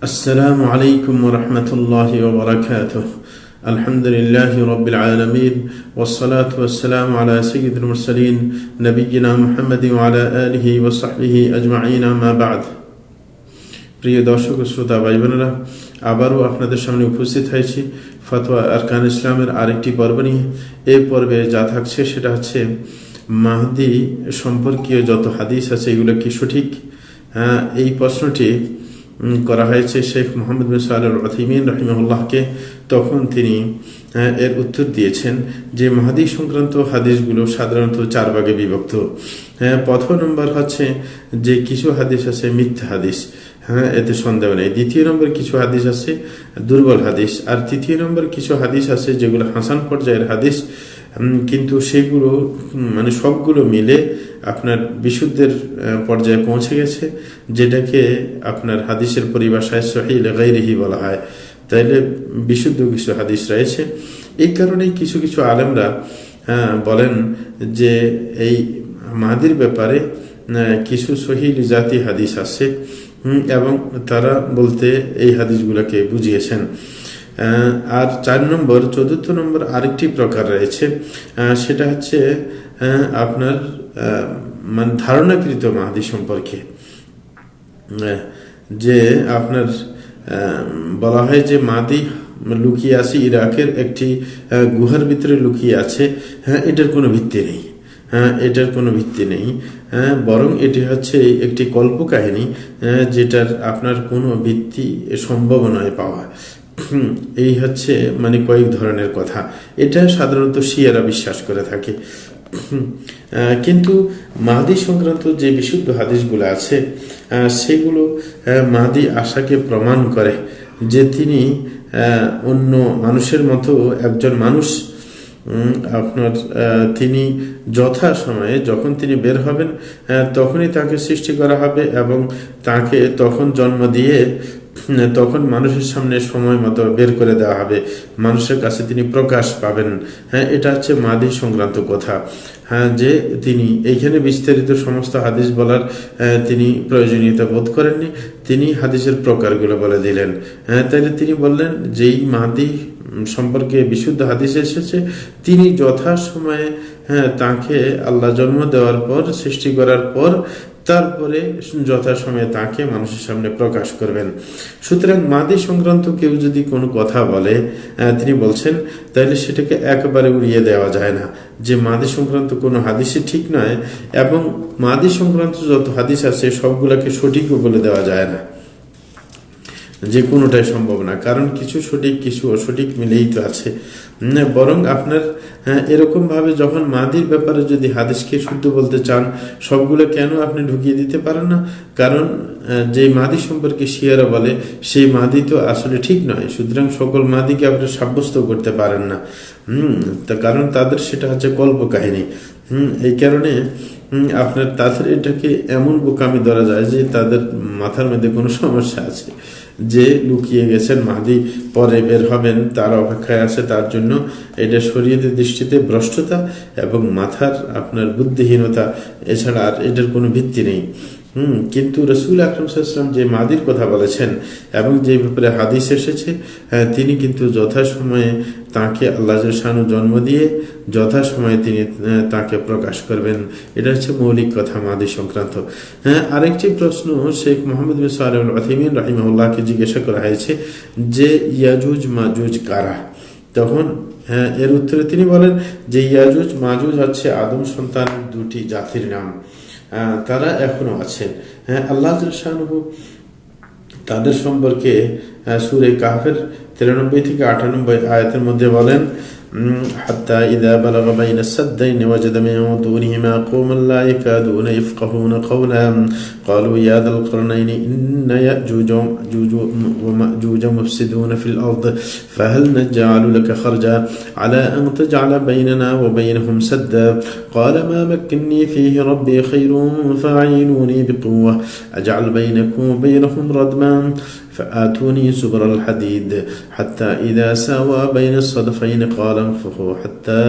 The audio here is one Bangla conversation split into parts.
السلام عليكم ورحمة الله وبركاته الحمد لله رب العالمين والصلاة والسلام على سيد المرسلين نبينا محمد وعلى آله وصحبه أجمعين ما بعد প্রিয় দর্শক ও শ্রোতা ভাই বোনেরা আবারও আপনাদের সামনে উপস্থিত হয়েছি ফতোয়া আরকান ইসলামের আরেকটি পর্ব নিয়ে এই পর্বে যা থাকছে সেটা হচ্ছে মাহদি সম্পর্কীয় যত হাদিস আছে এগুলো কি সঠিক হ্যাঁ, এই প্রশ্নটি উম, করা হয়েছে শেখ মোহাম্মদ বিন সাল রহিমউল্লাহকে তখন তিনি আহ, এর উত্তর দিয়েছেন যে মাহাদি সংক্রান্ত হাদিসগুলো সাধারণত চার ভাগে বিভক্ত। হ্যাঁ, প্রথম নম্বর হচ্ছে যে কিছু হাদিস আছে মিথ্যা হাদিস। হ্যাঁ এতে সন্দেহ নেই। দ্বিতীয় নম্বর কিছু হাদিস আছে দুর্বল হাদিস। আর তৃতীয় নম্বর কিছু হাদিস আছে যেগুলো হাসান পর্যায়ের হাদিস। কিন্তু সেগুলো মানে সবগুলো মিলে আপনার বিশুদ্ধের পর্যায়ে পৌঁছে গেছে যেটাকে আপনার হাদিসের পরিভাষায় সহিল গাইরিহি বলা হয়। তাইলে বিশুদ্ধ কিছু হাদিস রয়েছে। এই কারণেই কিছু কিছু আলেমরা হ্যাঁ, বলেন যে এই মাহাদির ব্যাপারে কিছু সহিল জাতি হাদিস আছে এবং তারা বলতে এই হাদিসগুলোকে বুঝিয়েছেন। আর চার নম্বর, চতুর্থ নম্বর আরেকটি প্রকার রয়েছে। সেটা হচ্ছে আপনার মানে ধারণাকৃত মাহাদি সম্পর্কে। যে আপনার বলা হয় যে মাদি লুকিয়ে আছে ইরাকের একটি গুহার ভিতরে লুকিয়ে আছে। হ্যাঁ এটার কোনো ভিত্তি নেই। হ্যাঁ এটার কোনো ভিত্তি নেই। হ্যাঁ বরং এটি হচ্ছে একটি কল্পকাহিনী যেটার আপনার কোনো ভিত্তি সম্ভব নয় পাওয়া। এই হচ্ছে মানে কয়েক ধরনের কথা। এটা সাধারণত শিয়ারা বিশ্বাস করে থাকে। কিন্তু মাহাদি সংক্রান্ত যে বিশুদ্ধ হাদিসগুলো আছে সেগুলো মাহাদি আশাকে প্রমাণ করে যে তিনি অন্য মানুষের মতো একজন মানুষ। আপনার তিনি যথা সময়ে যখন তিনি বের হবেন তখনই তাকে সৃষ্টি করা হবে এবং তাকে তখন জন্ম দিয়ে তখন মানুষের সামনে সময় মতো বের করে দেওয়া হবে। মানুষের কাছে তিনি প্রকাশ পাবেন। হ্যাঁ এটা হচ্ছে মাদি সংক্রান্ত কথা। হ্যাঁ যে তিনি এইখানে বিস্তারিত সমস্ত হাদিস বলার তিনি প্রয়োজনীয়তা বোধ করেননি। তিনি হাদিসের প্রকারগুলো বলে দিলেন। হ্যাঁ তাহলে তিনি বললেন, যেই মাদি সম্পর্কে বিশুদ্ধ হাদিস এসেছে, তিনি যথা সময়ে হ্যাঁ তাকে আল্লাহ জন্ম দেওয়ার পর, সৃষ্টি করার পর তারপরে যথাসময়ে তাকে মানুষের সামনে প্রকাশ করবেন। সুতরাং মাদি সংক্রান্ত কেউ যদি কোনো কথা বলে তিনি বলছেন, তাহলে সেটাকে একবারে উড়িয়ে দেওয়া যায় না। যে মাদি সংক্রান্ত কোনো হাদিসে ঠিক নয়, এবং মাদি সংক্রান্ত যত হাদিস আছে, সবগুলাকে সঠিকও বলে দেওয়া যায় না। যে কোনোটাই সম্ভব না। কারণ কিছু সঠিক কিছু অসঠিক মিলেই তো আছে। বরং আপনার হ্যাঁ, এরকম ভাবে যখন মাদির ব্যাপারে যদি হাদিসকে শুদ্ধ বলতে চান সবগুলো কেন আপনি ঢুকিয়ে দিতে পারেন না? কারণ যে মাদি সম্পর্কে শিয়ারা বলে সেই মাদি তো আসলে ঠিক নয়। সুতরাং সকল মাদিকে আপনি সাব্যস্ত করতে পারেন না। হম তা কারণ তাদের সেটা হচ্ছে কল্প কাহিনী। হম এই কারণে আপনার তাদের এটাকে এমন বোকামি ধরা যায় যে তাদের মাথার মধ্যে কোনো সমস্যা আছে। যে লুকিয়ে গেছেন মাদি পরে বের হবেন তার অপেক্ষায় আছে তার জন্য এটা শরীয়তের দৃষ্টিতে ভ্রষ্টতা এবং মাথার আপনার বুদ্ধিহীনতা এছাড়া আর এটার কোনো ভিত্তি নেই। হুম কিন্তু রসুল আকরম সাল্লাম যে মাদির কথা বলেছেন এবং যে ব্যাপারে হাদিস এসেছে হ্যাঁ, তিনি কিন্তু যথাসময়ে তাকে আল্লাহ শানু জন্ম দিয়ে যথাসময়ে তিনি তাকে প্রকাশ করবেন। এটা হচ্ছে মৌলিক কথা মাদি সংক্রান্ত। হ্যাঁ আরেকটি প্রশ্ন শেখ মোহাম্মদ সালেম আথিমিন রাহিমউল্লাহকে জিজ্ঞাসা করা হয়েছে যে, ইয়াজুজ মাজুজ কারা? তখন হ্যাঁ এর উত্তরে তিনি বলেন যে, ইয়াজুজ মাজুজ হচ্ছে আদম সন্তান দুটি জাতির নাম। তারা এখনও আছেন। হ্যাঁ আল্লাহ শাহরুহ তাদের সম্পর্কে সুরে কাফের তিরানব্বই থেকে আটানব্বই আয়াতের মধ্যে বলেন উম, حتى إذا بلغ بين السدين وجد من دونهما قوما لا يكادون يفقهون قولا قالوا يا ذا القرنين إن يأجوج ومأجوج ومأجوج مفسدون في الأرض فهل نجعل لك خرجا على أن تجعل بيننا وبينهم سدا قال ما مكني فيه ربي خير فأعينوني بقوة أجعل بينكم وبينهم ردما فآتوني زبر الحديد حتى إذا ساوى بين الصدفين قال انفخوا حتى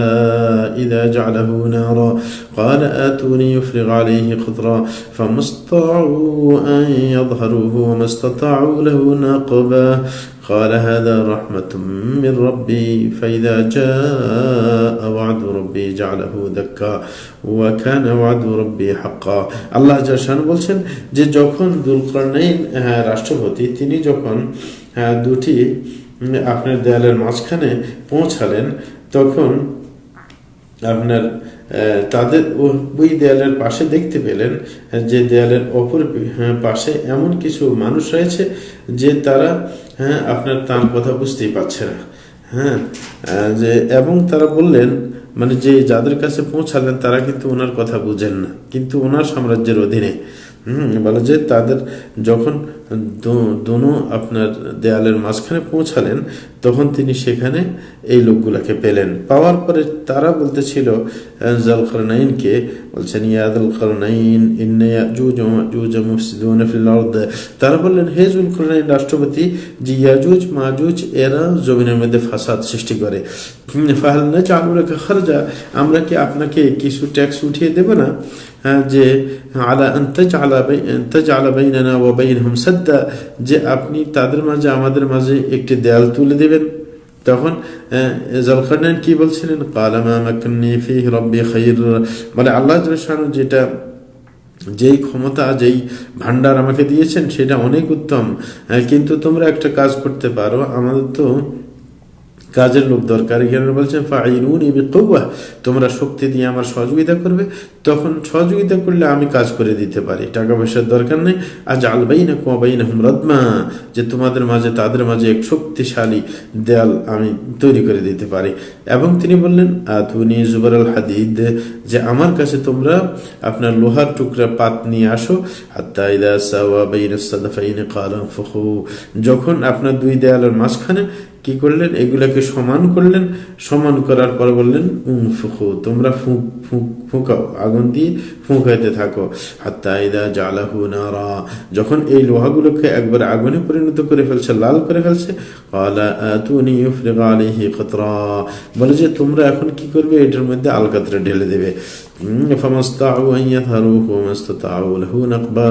إذا جعله نارا. قال آتوني يفرغ عليه قطرا فما استطاعوا أن يظهروه وما استطاعوا له نقبا. قال هذا رحمة من ربي فإذا جاء وعد ربي جعله دكا وكان وعد ربي حقا আল্লাহ জাসান বলছেন যে যখন দুলকর্নাইন রাষ্ট্রপতি তিনি যখন আহ, দুটি উম, আপনার দেয়ালের মাঝখানে পৌঁছালেন তখন আপনার আহ, তাদের ওই দেয়ালের পাশে দেখতে পেলেন যে দেয়ালের অপর হ্যাঁ, পাশে এমন কিছু মানুষ রয়েছে যে তারা হ্যাঁ আপনার তার কথা বুঝতেই পারছে না। হ্যাঁ যে এবং তারা বললেন মানে যে যাদের কাছে পৌঁছালেন তারা কিন্তু ওনার কথা বুঝেন না। কিন্তু ওনার সাম্রাজ্যের অধীনে হুম, বলে যে তাদের যখন দোনো আপনার দেয়ালের মাঝখানে পৌঁছালেন, তখন তিনি সেখানে এই লোকগুলাকে পেলেন। পাওয়ার পরে তারা বলতেছিল জালকরনাইনকে। বলছেন ইয়াদুল করনাইন তারা বললেন, হে জুলকরনাইন রাষ্ট্রপতি যে ইয়াজুজ, মাজুজ, এরা জমিনের মধ্যে ফাসাদ সৃষ্টি করে। ফাহাল নাজআলু লাকা খারজা, আমরা কি আপনাকে কিছু ট্যাক্স উঠিয়ে দেব না? যে আলা সাদ্দা, যে আপনি তাদের মাঝে, আমাদের মাঝে একটি দেয়াল তুলে দেবেন। তখন জলখানান কি বলছিলেন? মানে আল্লাহ যেটা, যেই ক্ষমতা, যেই ভান্ডার আমাকে দিয়েছেন, সেটা অনেক উত্তম। কিন্তু তোমরা একটা কাজ করতে পারো। আমাদের তো কাজের লোক দরকার। এখানে বিকুওয়া তোমরা শক্তি দিয়ে আমার সহযোগিতা করবে। তখন সহযোগিতা করলে আমি কাজ করে দিতে পারি। টাকা পয়সার দরকার নেই। আজ আলবাইনা কুয়াবাইনা হুম রদমা, যে তোমাদের মাঝে, তাদের মাঝে এক শক্তিশালী দেয়াল আমি তৈরি করে দিতে পারি। এবং তিনি বললেন, আতুনি জুবার আল হাদিদ যে আমার কাছে তোমরা আপনার লোহার টুকরা পাত নিয়ে আসো। যখন আপনার দুই দেয়ালের মাঝখানে কি করলেন? এগুলাকে সমান করলেন। সমান করার পর বললেন উম ফুকু তোমরা ফুঁক ফুঁক, ফুঁকাও, আগুন দিয়ে ফুঁকাইতে থাকো। হাত্তা ইদা জালাহু নারা। যখন এই লোহাগুলোকে একবার আগুনে পরিণত করে ফেলছে, লাল করে ফেলছে বলে যে, তোমরা এখন কি করবে? এটার মধ্যে আলকাতরা ঢেলে দেবে। লাহু নাকবা।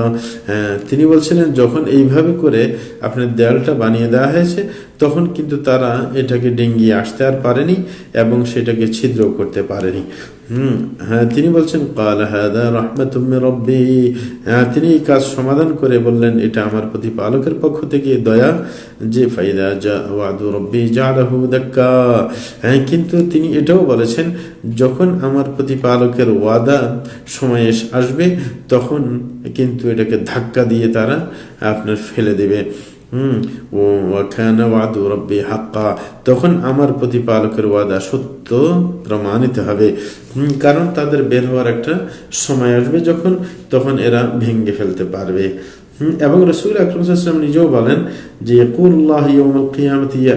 হ্যাঁ, তিনি বলছিলেন যখন এইভাবে করে আপনার দেয়ালটা বানিয়ে দেওয়া হয়েছে তখন কিন্তু তারা এটাকে ডেঙ্গিয়ে আসতে আর পারেনি এবং সেটাকে ছিদ্র করতে পারেনি। হুম হ্যাঁ তিনি বলছেন, কাল হাদা রহমাতুম রব্বি। হ্যাঁ তিনি এই কাজ সমাধান করে বললেন, এটা আমার প্রতিপালকের পক্ষ থেকে, দয়া যে ফাইদা যা ওয়াদু রব্বি জালাহু দাক্কা। হ্যাঁ কিন্তু তিনি এটাও বলেছেন, যখন আমার প্রতিপালকের ওয়াদা সময় আসবে, তখন কিন্তু এটাকে ধাক্কা দিয়ে তারা আপনার ফেলে দেবে। হুম। তখন আমার প্রতিপালকের ওয়াদা সত্য, প্রমাণিত হবে। কারণ তাদের বের হওয়ার একটা সময় আসবে যখন, তখন এরা ভেঙ্গে ফেলতে পারবে। এবং রসুল আকরম নিজেও বলেন যে, কুল্লাহ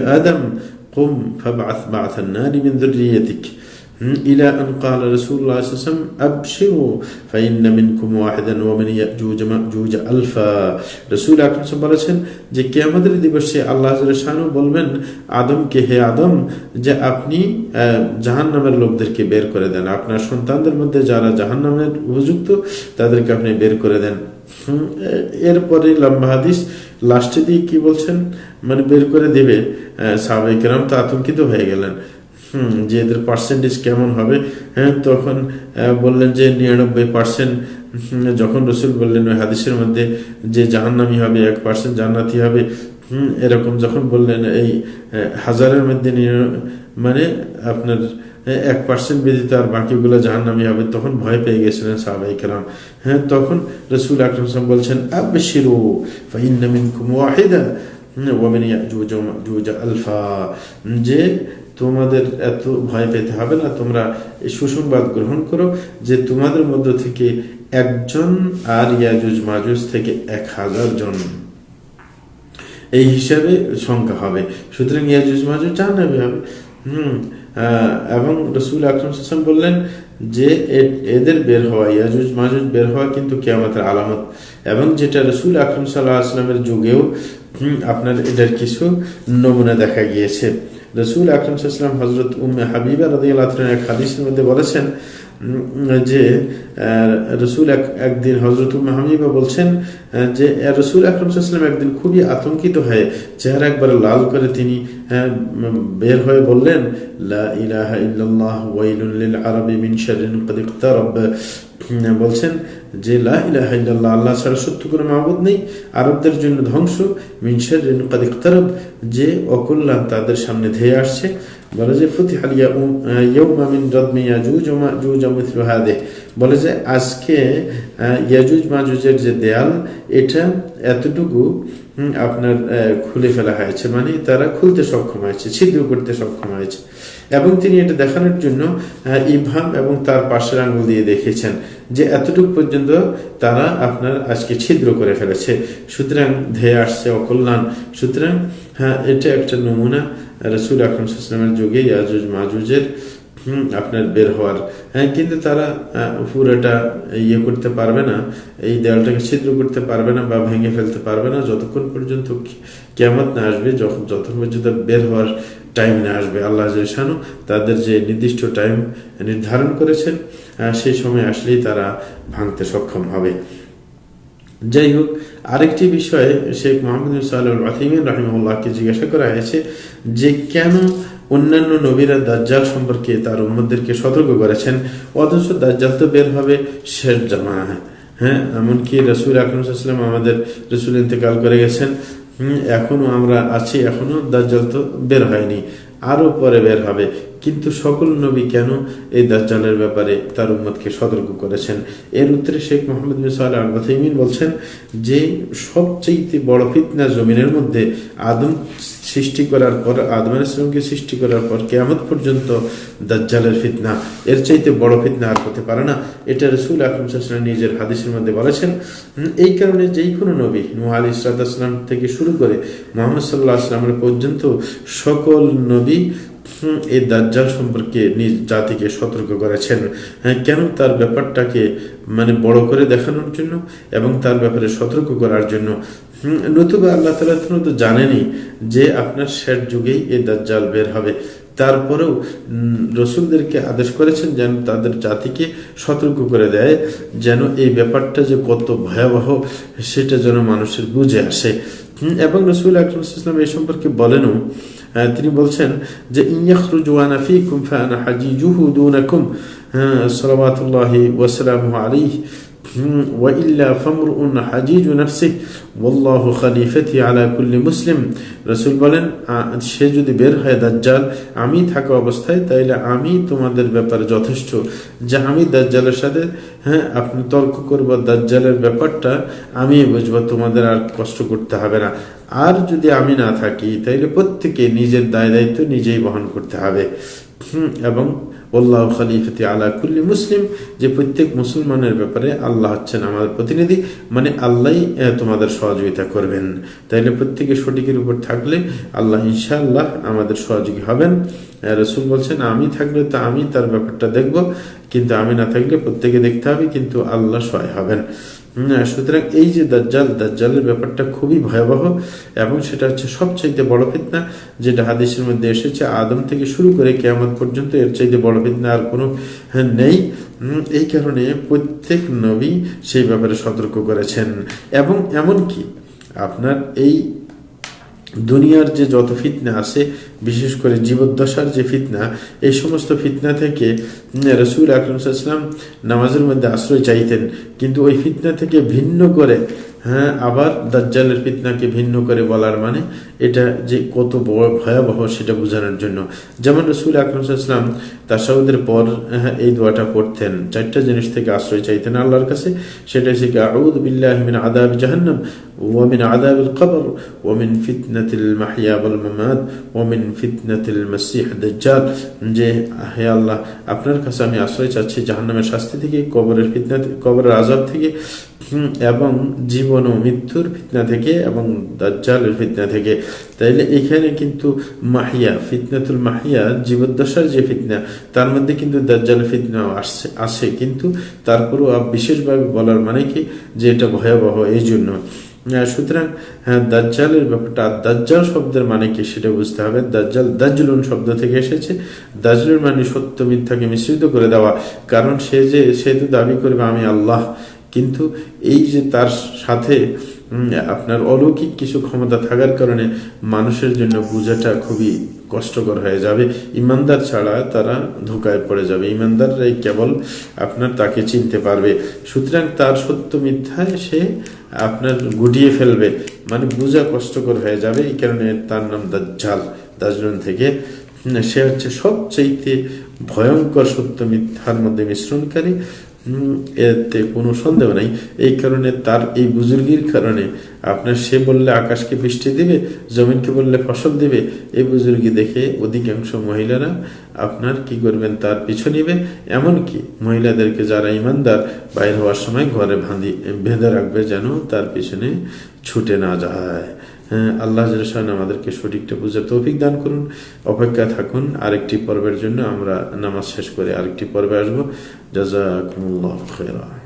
আদম, কুম ফাবাথ বাথ নারি মিন إلى أن قال رسول الله صلى الله عليه وسلم أبشروا فإن منكم واحدا ومن يأجوج مأجوج ألفا রসুল আকরম সাল্লাল্লাহু আলাইহি ওয়াসাল্লাম বলেছেন যে কিয়ামতের দিবসে আল্লাহ শানু বলবেন আদমকে হে আদম যে আপনি জাহান নামের লোকদেরকে বের করে দেন আপনার সন্তানদের মধ্যে যারা জাহান নামের উপযুক্ত তাদেরকে আপনি বের করে দেন হুম, এ- এরপরে লম্বা হাদিস লাস্টে দিয়ে কি বলছেন মানে বের করে দেবে সাহাবাই কেরাম তো আতঙ্কিত হয়ে গেলেন হুম, যে এদের পার্সেন্টেজ কেমন হবে হ্যাঁ তখন বললেন যে নিরানব্বই পার্সেন্ট যখন রসুল বললেন ওই হাদিসের মধ্যে যে জাহান্নামি হবে, এক পার্সেন্ট জান্নাতি হবে, হুম, এরকম যখন বললেন এই হাজারের মধ্যে মানে আপনার এক পার্সেন্ট ব্যতীত আর বাকিগুলো জাহান্নামি হবে, তখন ভয় পেয়ে গেছিলেন সাহাবাই কালাম হ্যাঁ তখন রসুল আকরম সাহেব বলছেন, আবশিরু, ফাইন্না মিনকুম ওয়াহিদা ওয়ামিন আলফা যে তোমাদের এত ভয় পেতে হবে না, তোমরা এই সুসংবাদ গ্রহণ করো যে তোমাদের মধ্য থেকে একজন আর ইয়াজুজ মাজুজ থেকে এক হাজার জন। এই হিসাবে সংখ্যা হবে। সুতরাং ইয়াজুজ মাজুজ জাহান্নামী হবে। হুম এবং রসুল আকরম বললেন যে এদের বের হওয়া, ইয়াজুজ মাজুজ বের হওয়া কিন্তু কেয়ামতের আলামত। এবং যেটা রসুল আকরম সাল্লাহ আসলামের যুগেও আপনার এটার কিছু নমুনা দেখা গিয়েছে। রসুল আকরম সাল্লাম হজরত উম্মে হাবিবা রাজিয়াল এক হাদিসের মধ্যে বলেছেন যে রসুল একদিন হজরত উম্মে হাবিবা বলছেন যে রসুল আকরম সাল্লাম একদিন খুবই আতঙ্কিত হয়ে চেহারা একবার লাল করে তিনি বের হয়ে বললেন বলছেন যে, লা ইলাহা ইল্লাল্লাহ, আল্লাহ ছাড়া সত্য কোনো মাবুদ নেই। আরবদের জন্য ধ্বংস, মিন ক্বাদ যে অকল্যাণ তাদের সামনে ধেয়ে আসছে। বলে যে, ফুতিহ বলে যে, আজকে ইয়াজুজ, মাজুজের যে দেয়াল, এটা এতটুকু আপনার খুলে ফেলা হয়েছে। মানে তারা খুলতে সক্ষম হয়েছে, ছিদ্র করতে সক্ষম হয়েছে। এবং তিনি এটা দেখানোর জন্য ইভাম এবং তার পাশের আঙ্গুল দিয়ে দেখেছেন যে, এতটুকু পর্যন্ত তারা আপনার আজকে ছিদ্র করে ফেলেছে। সুতরাং ধেয়ে আসছে অকল্যাণ। সুতরাং হ্যাঁ এটা একটা নমুনা। রসুল আকরম সাল্লামের যুগে ইয়াজুজ মাজুজের আপনার বের হওয়ার। হ্যাঁ কিন্তু তারা পুরোটা ইয়ে করতে পারবে না, এই দেয়ালটাকে ছিদ্র করতে পারবে না বা ভেঙে ফেলতে পারবে না। যতক্ষণ পর্যন্ত কেমত না আসবে, যখন যতক্ষণ পর্যন্ত বের হওয়ার টাইম না আসবে, আল্লাহ শানু তাদের যে নির্দিষ্ট টাইম নির্ধারণ করেছেন সেই সময় আসলেই তারা ভাঙতে সক্ষম হবে। যাই হোক আরেকটি বিষয়ে শেখ মোহাম্মদ সাল্লাহিমিন রহিমুল্লাহকে জিজ্ঞাসা করা হয়েছে যে কেন অন্যান্য নবীরা দাজ্জাল সম্পর্কে তার উম্মদেরকে সতর্ক করেছেন? অথচ দাজ্জাল তো বের হবে শেষ জামা হ্যাঁ এমনকি রসুল আকরমসাল্লাম আমাদের রসুল ইন্তেকাল করে গেছেন। হুম, এখনও আমরা আছি এখনও দাজ্জাল তো বের হয়নি। আরও পরে বের হবে। কিন্তু সকল নবী কেন এই দাজ্জালের ব্যাপারে তার উম্মতকে সতর্ক করেছেন? এর উত্তরে শেখ মোহাম্মদ মিসাল সাল্লাহ বলছেন যে সবচেয়ে বড় ফিতনা জমিনের মধ্যে আদম সৃষ্টি করার পর আদম ইসলামকে সৃষ্টি করার পর কেয়ামত পর্যন্ত দাজ্জালের ফিতনা, এর চাইতে বড় ফিতনা আর হতে পারে না। এটা রসুল আকরম সাল্লাম নিজের হাদিসের মধ্যে বলেছেন এই কারণে যেই কোনো নবী নূহ আলী ইসলাতাম থেকে শুরু করে মোহাম্মদ সাল্লাহ আসলামের পর্যন্ত সকল নবী এই দাজ্জাল সম্পর্কে নিজ জাতিকে সতর্ক করেছেন। হ্যাঁ কেন তার ব্যাপারটাকে মানে বড় করে দেখানোর জন্য এবং তার ব্যাপারে সতর্ক করার জন্য? নতুবা আল্লাহ তালা তো জানেনই যে আপনার শেষ যুগেই এই দাজ্জাল বের হবে। তারপরেও রসুলদেরকে আদেশ করেছেন যেন তাদের জাতিকে সতর্ক করে দেয় যেন এই ব্যাপারটা যে কত ভয়াবহ সেটা যেন মানুষের বুঝে আসে। এবং রসুল আকরম ইসলাম এই সম্পর্কে বলেনও তিনি বলছেন যে ইয়াখরুজু আনা ফীকুম ফাআনা হাজিজুহু দুনাকুম হ্যাঁ, সালাওয়াতুল্লাহি ওয়া সালামুহু আলাইহি। ওয়াইল্লা মুসলিম। রাসূল বলেন সে যদি বের হয় দাজ্জাল আমি থাকা অবস্থায় তাইলে আমি তোমাদের ব্যাপারে যথেষ্ট। যে আমি দাজ্জালের সাথে হ্যাঁ আপনি তর্ক করব দাজ্জালের ব্যাপারটা আমি বুঝব তোমাদের আর কষ্ট করতে হবে না। আর যদি আমি না থাকি তাইলে প্রত্যেকে নিজের দায় দায়িত্ব নিজেই বহন করতে হবে। হুম, এবং আল্লাহ খালিফতি আলা কুল্লি মুসলিম, যে প্রত্যেক মুসলমানের ব্যাপারে আল্লাহ হচ্ছেন আমাদের প্রতিনিধি মানে আল্লাহ তোমাদের সহযোগিতা করবেন। তাইলে প্রত্যেকে সঠিকের উপর থাকলে আল্লাহ ইনশাআল্লাহ আমাদের সহযোগী হবেন। রসুল বলছেন, আমি থাকলে তো আমি তার ব্যাপারটা দেখব, কিন্তু আমি না থাকলে প্রত্যেকে দেখতে হবে, কিন্তু আল্লাহ সহায় হবেন। সুতরাং এই যে দাজ্জাল, দাজ্জালের ব্যাপারটা খুবই ভয়াবহ এবং সেটা হচ্ছে সবচাইতে বড় ফিতনা যেটা হাদিসের মধ্যে এসেছে, আদম থেকে শুরু করে কেয়ামত পর্যন্ত এর চাইতে বড় ফিতনা আর কোনো নেই। এই কারণে প্রত্যেক নবী সেই ব্যাপারে সতর্ক করেছেন। এবং এমন কি আপনার এই দুনিয়ার যে যত ফিতনা আছে, বিশেষ করে জীবদ্দশার যে ফিতনা, এই সমস্ত ফিতনা থেকে রসুল আকরমসাল্লাম নামাজের মধ্যে আশ্রয় চাইতেন। কিন্তু ওই ফিতনা থেকে ভিন্ন করে হ্যাঁ আবার দাজ্জালের ফিতনাকে ভিন্ন করে বলার মানে এটা যে কত বড় ভয়াবহ সেটা বোঝানোর জন্য যেমন রসুল আকরমসাল্লাম তাসাউদের পর হ্যাঁ, এই দোয়াটা পড়তেন চারটা জিনিস থেকে আশ্রয় চাইতেন আল্লাহর কাছে সেটা হচ্ছে কি আউদ বিল্লাহ মিন আদাব জাহান্নাম ومن عذاب القبر ومن فتنة المحيا والممات ومن فتنة المسيح الدجال যে হে আল্লাহ আপনার কাছে আমি আশ্রয় চাচ্ছি জাহান্নামের শাস্তি থেকে কবরের ফিতনা কবরের আজাব থেকে হুম, এবং জীবন ও মৃত্যুর ফিতনা থেকে এবং দাজ্জালের ফিতনা থেকে। তাইলে এখানে কিন্তু মাহিয়া, ফিতনাতুল মাহিয়া, জীবদ্দশার যে ফিতনা, তার মধ্যে কিন্তু দাজ্জালের ফিতনাও আসছে, আসে। কিন্তু তারপরও বিশেষভাবে বলার মানে কি? যে এটা ভয়াবহ এই জন্য সুতরাং হ্যাঁ দাজ্জালের ব্যাপারটা দাজ্জাল শব্দের মানে কি সেটা বুঝতে হবে। দাজ্জাল, দাজ্জলুন শব্দ থেকে এসেছে। দাজ্জলুন মানে সত্য মিথ্যাকে মিশ্রিত করে দেওয়া। কারণ সে যে, সে তো দাবি করবে, আমি আল্লাহ। কিন্তু এই যে তার সাথে আপনার অলৌকিক কিছু ক্ষমতা থাকার কারণে মানুষের জন্য বোঝাটা খুবই কষ্টকর হয়ে যাবে। ইমানদার ছাড়া তারা ধোকায় পড়ে যাবে। ইমানদাররাই কেবল আপনার তাকে চিনতে পারবে। সুতরাং তার সত্য মিথ্যায় সে আপনার গুটিয়ে ফেলবে। মানে বোঝা কষ্টকর হয়ে যাবে। এই কারণে তার নাম দাজ্জাল। দাজলুন থেকে সে হচ্ছে সবচাইতে ভয়ঙ্কর সত্য মিথ্যার মধ্যে মিশ্রণকারী। এতে কোনো সন্দেহ নাই। এই কারণে তার এই বুজুর্গির কারণে আপনার সে বললে আকাশকে বৃষ্টি দিবে, জমিনকে বললে ফসল দিবে, এই বুজুর্গি দেখে অধিকাংশ মহিলারা আপনার কি করবেন, তার পিছু নিবে। এমনকি মহিলাদেরকে যারা ইমানদার, বাইর হওয়ার সময় ঘরে ভাঁধি, বেঁধে রাখবে যেন তার পিছনে ছুটে না যায়। আল্লাহ জলসান আমাদেরকে সঠিকটা বুঝে তৌফিক দান করুন। অপেক্ষা থাকুন, আরেকটি পর্বের জন্য আমরা নামাজ শেষ করে আরেকটি পর্বে আসব। জাজাকুমুল্লাহ খেরা